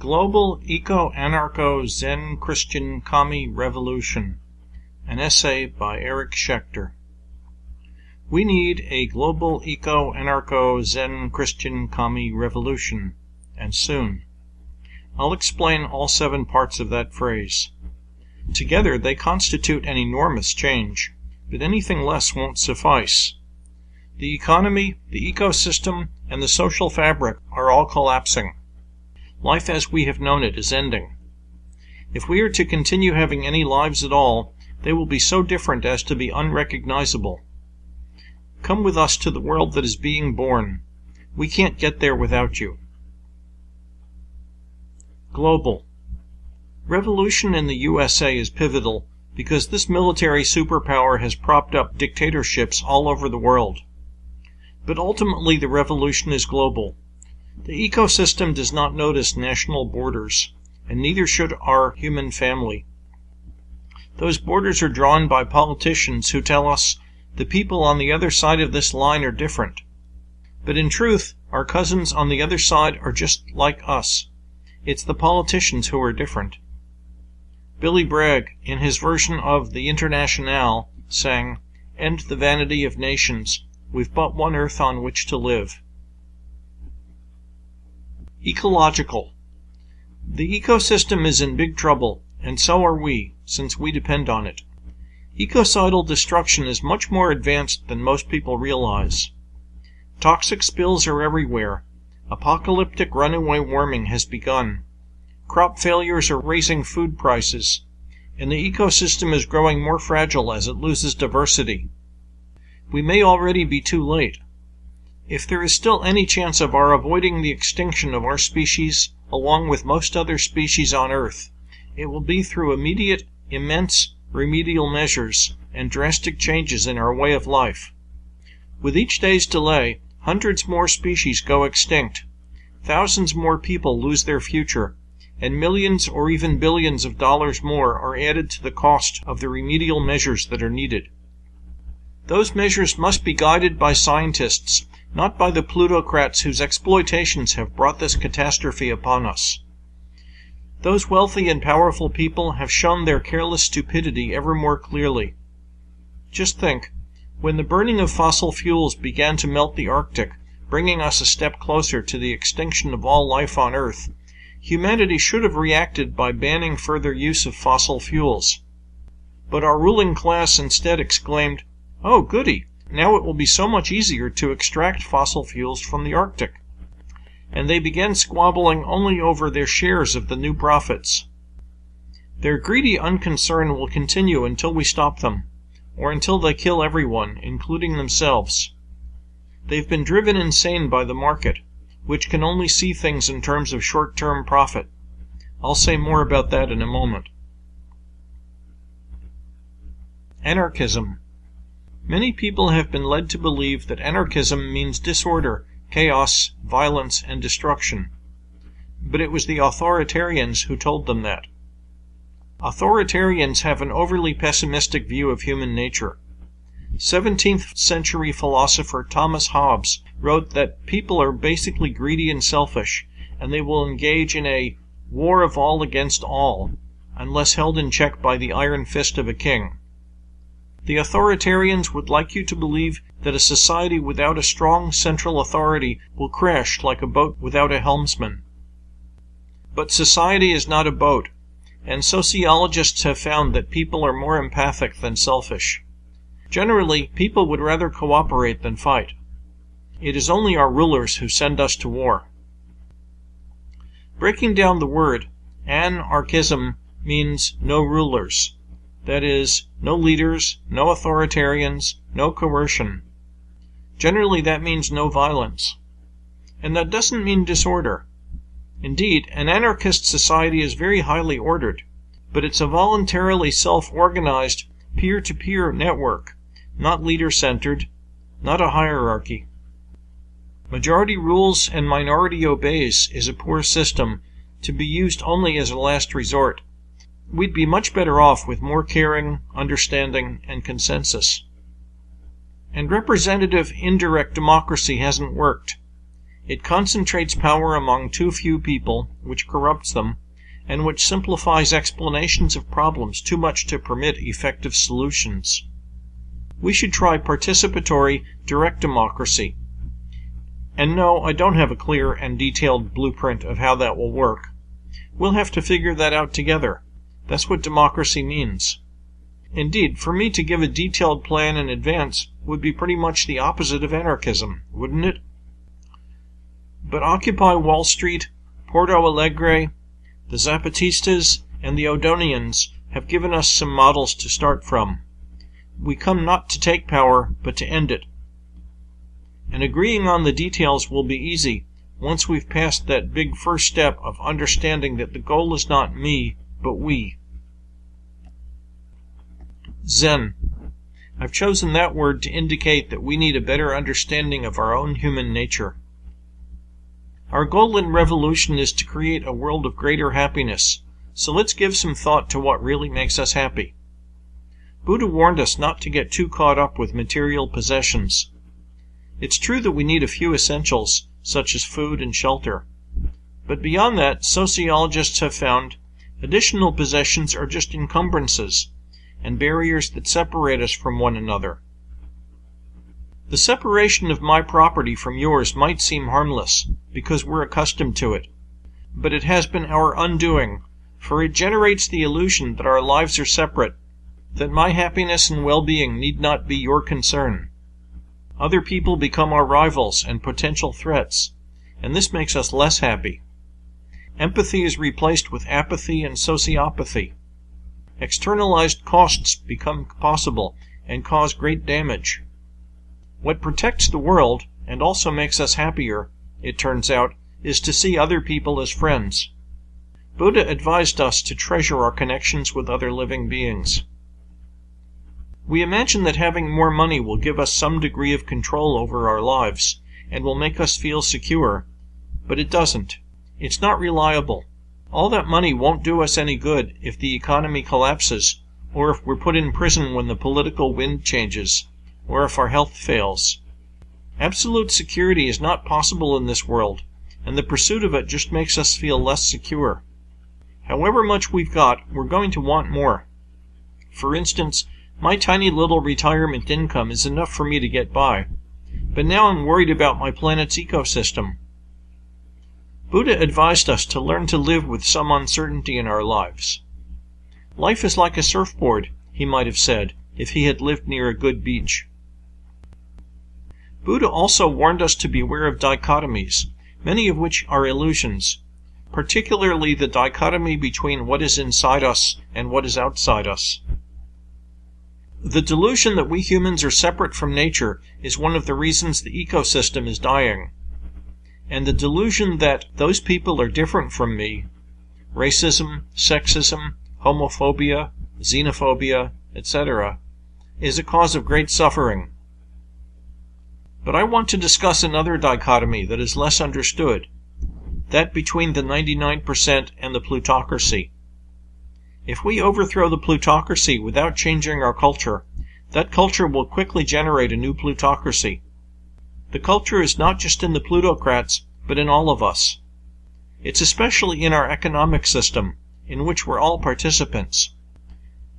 Global Eco-Anarcho-Zen Christian Commie Revolution An essay by Eric Schechter We need a global eco-anarcho-Zen Christian commie revolution, and soon. I'll explain all seven parts of that phrase. Together they constitute an enormous change, but anything less won't suffice. The economy, the ecosystem, and the social fabric are all collapsing. Life as we have known it is ending. If we are to continue having any lives at all, they will be so different as to be unrecognizable. Come with us to the world that is being born. We can't get there without you. Global. Revolution in the USA is pivotal because this military superpower has propped up dictatorships all over the world. But ultimately the revolution is global. The ecosystem does not notice national borders, and neither should our human family. Those borders are drawn by politicians who tell us the people on the other side of this line are different. But in truth, our cousins on the other side are just like us. It's the politicians who are different. Billy Bragg, in his version of the Internationale, sang, End the vanity of nations. We've but one earth on which to live. Ecological. The ecosystem is in big trouble, and so are we, since we depend on it. Ecocidal destruction is much more advanced than most people realize. Toxic spills are everywhere. Apocalyptic runaway warming has begun. Crop failures are raising food prices, and the ecosystem is growing more fragile as it loses diversity. We may already be too late. If there is still any chance of our avoiding the extinction of our species along with most other species on Earth, it will be through immediate, immense, remedial measures and drastic changes in our way of life. With each day's delay, hundreds more species go extinct, thousands more people lose their future, and millions or even billions of dollars more are added to the cost of the remedial measures that are needed. Those measures must be guided by scientists not by the plutocrats whose exploitations have brought this catastrophe upon us. Those wealthy and powerful people have shown their careless stupidity ever more clearly. Just think, when the burning of fossil fuels began to melt the Arctic, bringing us a step closer to the extinction of all life on Earth, humanity should have reacted by banning further use of fossil fuels. But our ruling class instead exclaimed, Oh, goody! Now it will be so much easier to extract fossil fuels from the Arctic. And they began squabbling only over their shares of the new profits. Their greedy unconcern will continue until we stop them, or until they kill everyone, including themselves. They've been driven insane by the market, which can only see things in terms of short-term profit. I'll say more about that in a moment. Anarchism Many people have been led to believe that anarchism means disorder, chaos, violence, and destruction. But it was the authoritarians who told them that. Authoritarians have an overly pessimistic view of human nature. Seventeenth century philosopher Thomas Hobbes wrote that people are basically greedy and selfish, and they will engage in a war of all against all, unless held in check by the iron fist of a king. The authoritarians would like you to believe that a society without a strong central authority will crash like a boat without a helmsman. But society is not a boat, and sociologists have found that people are more empathic than selfish. Generally, people would rather cooperate than fight. It is only our rulers who send us to war. Breaking down the word, anarchism means no rulers. That is, no leaders, no authoritarians, no coercion. Generally that means no violence. And that doesn't mean disorder. Indeed, an anarchist society is very highly ordered, but it's a voluntarily self-organized, peer-to-peer network, not leader-centered, not a hierarchy. Majority rules and minority obeys is a poor system to be used only as a last resort we'd be much better off with more caring, understanding, and consensus. And representative indirect democracy hasn't worked. It concentrates power among too few people, which corrupts them, and which simplifies explanations of problems too much to permit effective solutions. We should try participatory, direct democracy. And no, I don't have a clear and detailed blueprint of how that will work. We'll have to figure that out together. That's what democracy means. Indeed, for me to give a detailed plan in advance would be pretty much the opposite of anarchism, wouldn't it? But Occupy Wall Street, Porto Alegre, the Zapatistas, and the Odonians have given us some models to start from. We come not to take power, but to end it. And agreeing on the details will be easy once we've passed that big first step of understanding that the goal is not me, but we. Zen. I've chosen that word to indicate that we need a better understanding of our own human nature. Our goal in revolution is to create a world of greater happiness, so let's give some thought to what really makes us happy. Buddha warned us not to get too caught up with material possessions. It's true that we need a few essentials, such as food and shelter. But beyond that, sociologists have found additional possessions are just encumbrances and barriers that separate us from one another. The separation of my property from yours might seem harmless, because we're accustomed to it. But it has been our undoing, for it generates the illusion that our lives are separate, that my happiness and well-being need not be your concern. Other people become our rivals and potential threats, and this makes us less happy. Empathy is replaced with apathy and sociopathy. Externalized costs become possible and cause great damage. What protects the world, and also makes us happier, it turns out, is to see other people as friends. Buddha advised us to treasure our connections with other living beings. We imagine that having more money will give us some degree of control over our lives, and will make us feel secure, but it doesn't. It's not reliable. All that money won't do us any good if the economy collapses, or if we're put in prison when the political wind changes, or if our health fails. Absolute security is not possible in this world, and the pursuit of it just makes us feel less secure. However much we've got, we're going to want more. For instance, my tiny little retirement income is enough for me to get by. But now I'm worried about my planet's ecosystem. Buddha advised us to learn to live with some uncertainty in our lives. Life is like a surfboard, he might have said, if he had lived near a good beach. Buddha also warned us to beware of dichotomies, many of which are illusions, particularly the dichotomy between what is inside us and what is outside us. The delusion that we humans are separate from nature is one of the reasons the ecosystem is dying. And the delusion that those people are different from me, racism, sexism, homophobia, xenophobia, etc., is a cause of great suffering. But I want to discuss another dichotomy that is less understood, that between the 99% and the plutocracy. If we overthrow the plutocracy without changing our culture, that culture will quickly generate a new plutocracy. The culture is not just in the plutocrats, but in all of us. It's especially in our economic system, in which we're all participants.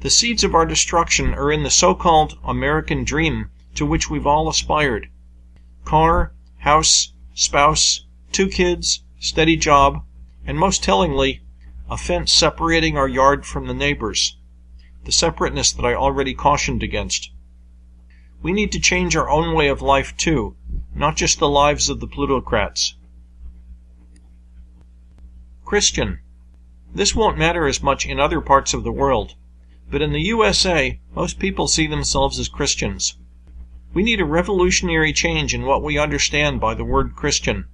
The seeds of our destruction are in the so-called American dream to which we've all aspired. Car, house, spouse, two kids, steady job, and most tellingly, a fence separating our yard from the neighbor's, the separateness that I already cautioned against. We need to change our own way of life too, not just the lives of the plutocrats. Christian. This won't matter as much in other parts of the world, but in the USA, most people see themselves as Christians. We need a revolutionary change in what we understand by the word Christian.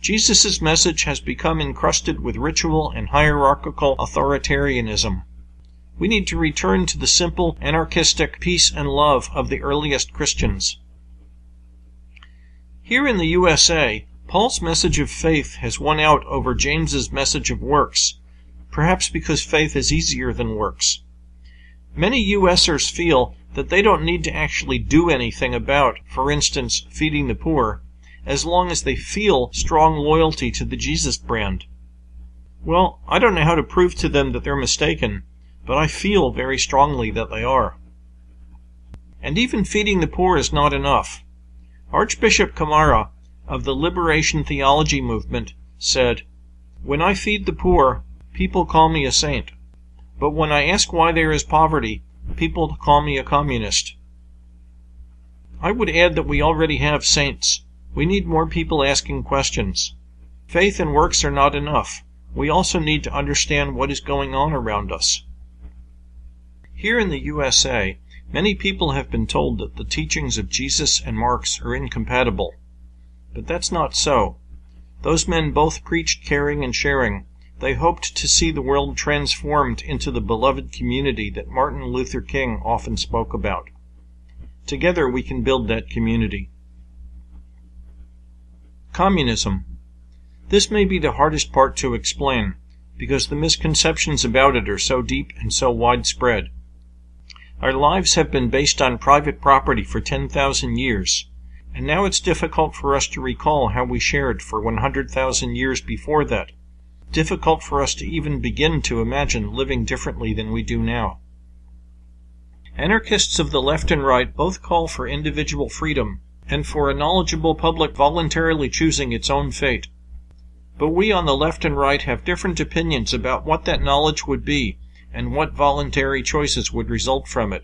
Jesus' message has become encrusted with ritual and hierarchical authoritarianism. We need to return to the simple, anarchistic peace and love of the earliest Christians. Here in the USA, Paul's message of faith has won out over James's message of works, perhaps because faith is easier than works. Many USers feel that they don't need to actually do anything about, for instance, feeding the poor, as long as they feel strong loyalty to the Jesus brand. Well, I don't know how to prove to them that they're mistaken, but I feel very strongly that they are. And even feeding the poor is not enough. Archbishop Camara of the Liberation Theology movement said, When I feed the poor, people call me a saint. But when I ask why there is poverty, people call me a communist. I would add that we already have saints. We need more people asking questions. Faith and works are not enough. We also need to understand what is going on around us. Here in the USA, many people have been told that the teachings of Jesus and Marx are incompatible. But that's not so. Those men both preached caring and sharing. They hoped to see the world transformed into the beloved community that Martin Luther King often spoke about. Together we can build that community. Communism. This may be the hardest part to explain, because the misconceptions about it are so deep and so widespread. Our lives have been based on private property for 10,000 years, and now it's difficult for us to recall how we shared for 100,000 years before that. Difficult for us to even begin to imagine living differently than we do now. Anarchists of the left and right both call for individual freedom and for a knowledgeable public voluntarily choosing its own fate. But we on the left and right have different opinions about what that knowledge would be and what voluntary choices would result from it.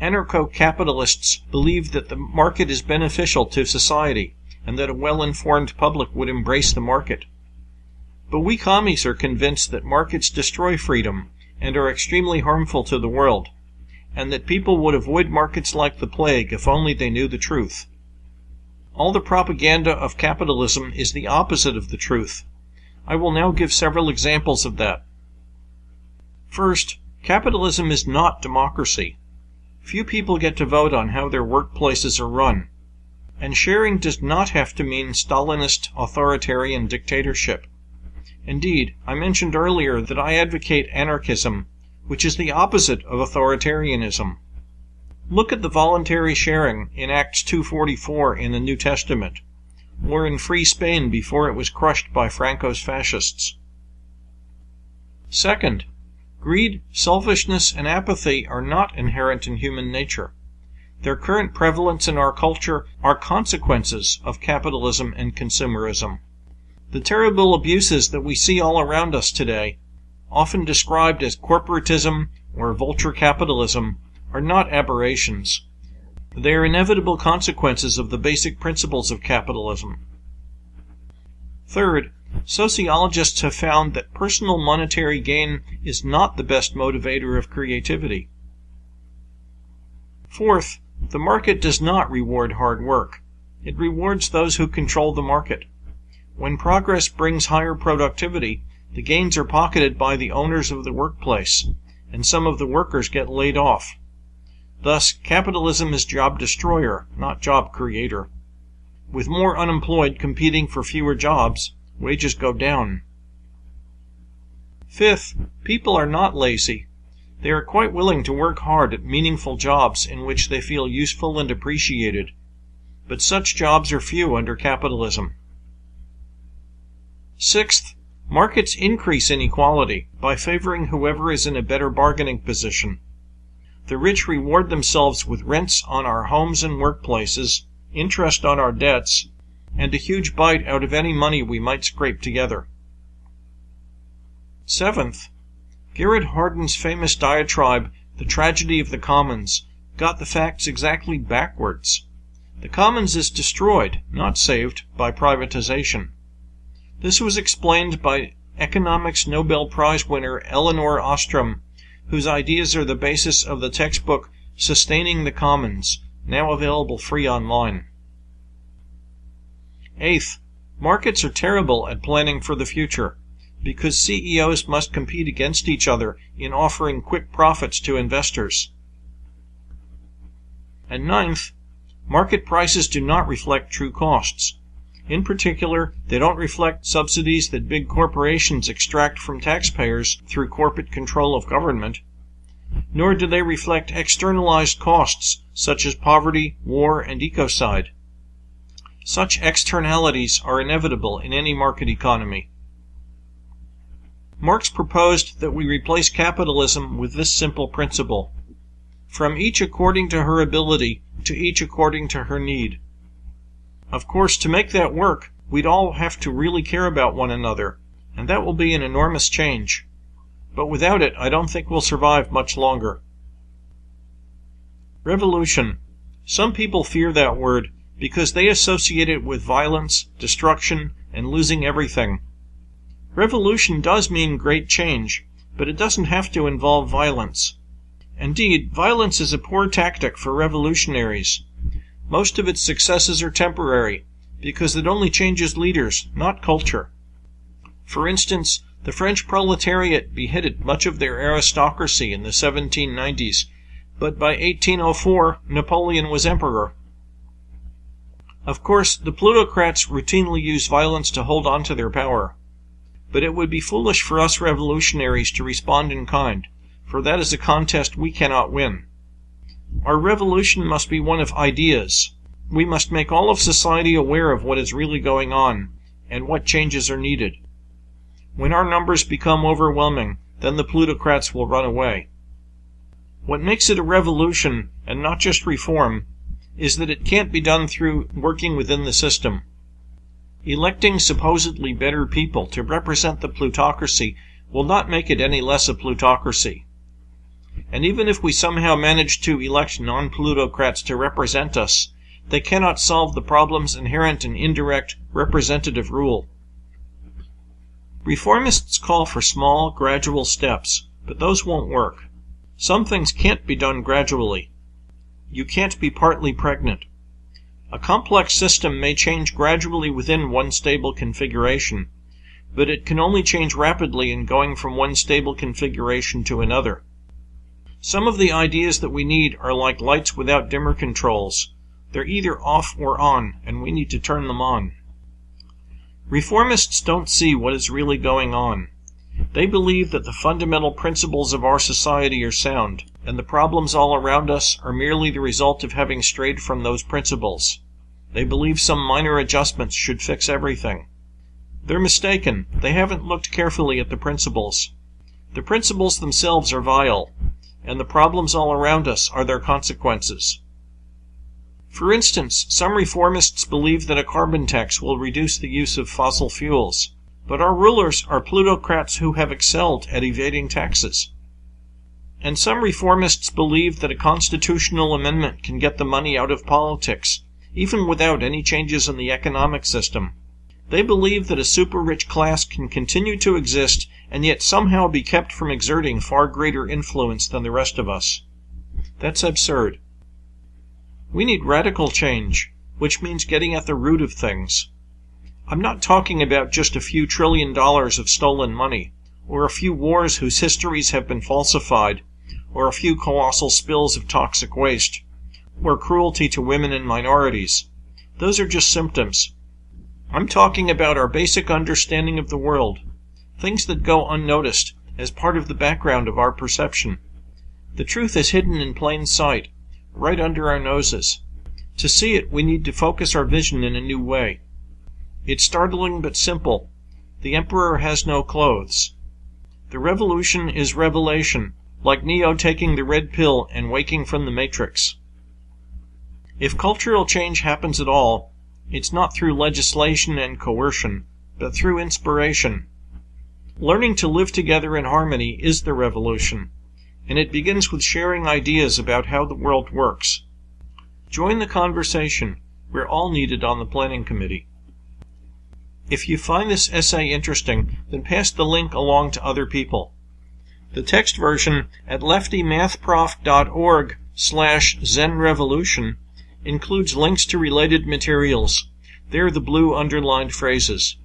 Anarcho capitalists believe that the market is beneficial to society and that a well informed public would embrace the market. But we commies are convinced that markets destroy freedom and are extremely harmful to the world, and that people would avoid markets like the plague if only they knew the truth. All the propaganda of capitalism is the opposite of the truth. I will now give several examples of that. First, capitalism is not democracy. Few people get to vote on how their workplaces are run. And sharing does not have to mean Stalinist authoritarian dictatorship. Indeed, I mentioned earlier that I advocate anarchism, which is the opposite of authoritarianism. Look at the voluntary sharing in Acts 2:44 in the New Testament, or in Free Spain before it was crushed by Franco's fascists. Second, greed, selfishness, and apathy are not inherent in human nature. Their current prevalence in our culture are consequences of capitalism and consumerism. The terrible abuses that we see all around us today, often described as corporatism or vulture capitalism, are not aberrations. They are inevitable consequences of the basic principles of capitalism. Third, sociologists have found that personal monetary gain is not the best motivator of creativity. Fourth, the market does not reward hard work. It rewards those who control the market. When progress brings higher productivity, the gains are pocketed by the owners of the workplace, and some of the workers get laid off. Thus, capitalism is job destroyer, not job creator. With more unemployed competing for fewer jobs, wages go down. Fifth, people are not lazy. They are quite willing to work hard at meaningful jobs in which they feel useful and appreciated. But such jobs are few under capitalism. Sixth, markets increase inequality by favoring whoever is in a better bargaining position. The rich reward themselves with rents on our homes and workplaces, interest on our debts, and a huge bite out of any money we might scrape together. Seventh, Garrett Hardin's famous diatribe, The Tragedy of the Commons, got the facts exactly backwards. The commons is destroyed, not saved, by privatization. This was explained by economics Nobel Prize winner Elinor Ostrom whose ideas are the basis of the textbook Sustaining the Commons, now available free online. Eighth, markets are terrible at planning for the future because CEOs must compete against each other in offering quick profits to investors. And ninth, market prices do not reflect true costs. In particular, they don't reflect subsidies that big corporations extract from taxpayers through corporate control of government, nor do they reflect externalized costs such as poverty, war, and ecocide. Such externalities are inevitable in any market economy. Marx proposed that we replace capitalism with this simple principle from each according to her ability to each according to her need. Of course, to make that work, we'd all have to really care about one another, and that will be an enormous change. But without it, I don't think we'll survive much longer. Revolution. Some people fear that word because they associate it with violence, destruction, and losing everything. Revolution does mean great change, but it doesn't have to involve violence. Indeed, violence is a poor tactic for revolutionaries. Most of its successes are temporary, because it only changes leaders, not culture. For instance, the French proletariat beheaded much of their aristocracy in the 1790s, but by 1804 Napoleon was emperor. Of course, the plutocrats routinely use violence to hold on to their power. But it would be foolish for us revolutionaries to respond in kind, for that is a contest we cannot win. Our revolution must be one of ideas. We must make all of society aware of what is really going on, and what changes are needed. When our numbers become overwhelming, then the plutocrats will run away. What makes it a revolution, and not just reform, is that it can't be done through working within the system. Electing supposedly better people to represent the plutocracy will not make it any less a plutocracy. And even if we somehow manage to elect non plutocrats to represent us, they cannot solve the problems inherent in indirect representative rule. Reformists call for small, gradual steps, but those won't work. Some things can't be done gradually. You can't be partly pregnant. A complex system may change gradually within one stable configuration, but it can only change rapidly in going from one stable configuration to another. Some of the ideas that we need are like lights without dimmer controls. They're either off or on, and we need to turn them on. Reformists don't see what is really going on. They believe that the fundamental principles of our society are sound, and the problems all around us are merely the result of having strayed from those principles. They believe some minor adjustments should fix everything. They're mistaken. They haven't looked carefully at the principles. The principles themselves are vile, and the problems all around us are their consequences. For instance, some reformists believe that a carbon tax will reduce the use of fossil fuels. But our rulers are plutocrats who have excelled at evading taxes. And some reformists believe that a constitutional amendment can get the money out of politics, even without any changes in the economic system. They believe that a super rich class can continue to exist and yet somehow be kept from exerting far greater influence than the rest of us. That's absurd. We need radical change, which means getting at the root of things. I'm not talking about just a few trillion dollars of stolen money, or a few wars whose histories have been falsified, or a few colossal spills of toxic waste, or cruelty to women and minorities. Those are just symptoms. I'm talking about our basic understanding of the world, things that go unnoticed as part of the background of our perception. The truth is hidden in plain sight, right under our noses. To see it, we need to focus our vision in a new way. It's startling but simple. The Emperor has no clothes. The revolution is revelation, like Neo taking the red pill and waking from the matrix. If cultural change happens at all, it's not through legislation and coercion, but through inspiration. Learning to live together in harmony is the revolution, and it begins with sharing ideas about how the world works. Join the conversation. We're all needed on the planning committee. If you find this essay interesting, then pass the link along to other people. The text version at leftymathprof.org slash zenrevolution includes links to related materials. They're the blue underlined phrases.